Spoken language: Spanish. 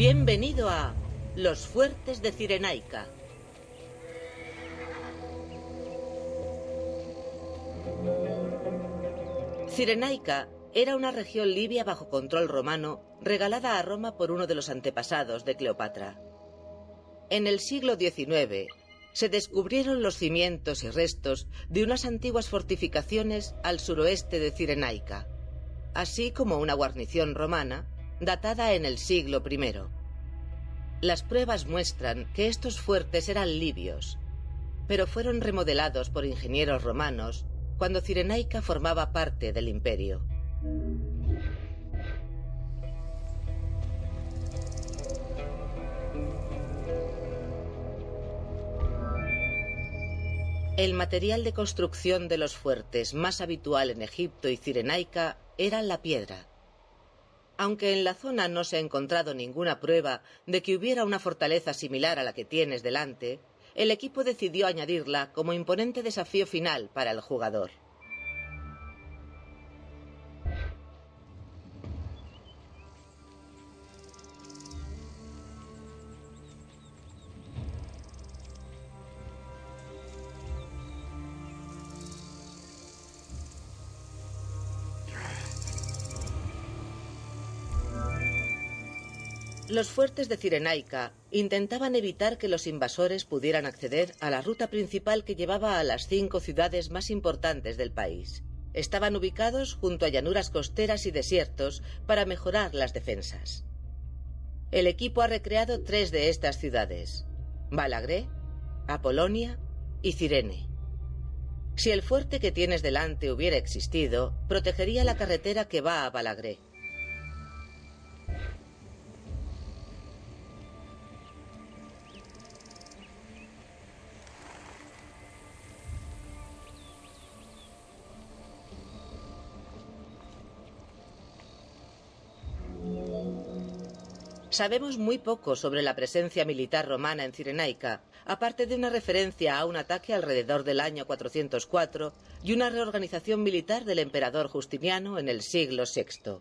Bienvenido a Los Fuertes de Cirenaica. Cirenaica era una región libia bajo control romano regalada a Roma por uno de los antepasados de Cleopatra. En el siglo XIX se descubrieron los cimientos y restos de unas antiguas fortificaciones al suroeste de Cirenaica, así como una guarnición romana datada en el siglo I. Las pruebas muestran que estos fuertes eran libios, pero fueron remodelados por ingenieros romanos cuando Cirenaica formaba parte del imperio. El material de construcción de los fuertes más habitual en Egipto y Cirenaica era la piedra. Aunque en la zona no se ha encontrado ninguna prueba de que hubiera una fortaleza similar a la que tienes delante, el equipo decidió añadirla como imponente desafío final para el jugador. Los fuertes de Cirenaica intentaban evitar que los invasores pudieran acceder a la ruta principal que llevaba a las cinco ciudades más importantes del país. Estaban ubicados junto a llanuras costeras y desiertos para mejorar las defensas. El equipo ha recreado tres de estas ciudades, Balagré, Apolonia y Cirene. Si el fuerte que tienes delante hubiera existido, protegería la carretera que va a Balagré. Sabemos muy poco sobre la presencia militar romana en Cirenaica, aparte de una referencia a un ataque alrededor del año 404 y una reorganización militar del emperador Justiniano en el siglo VI.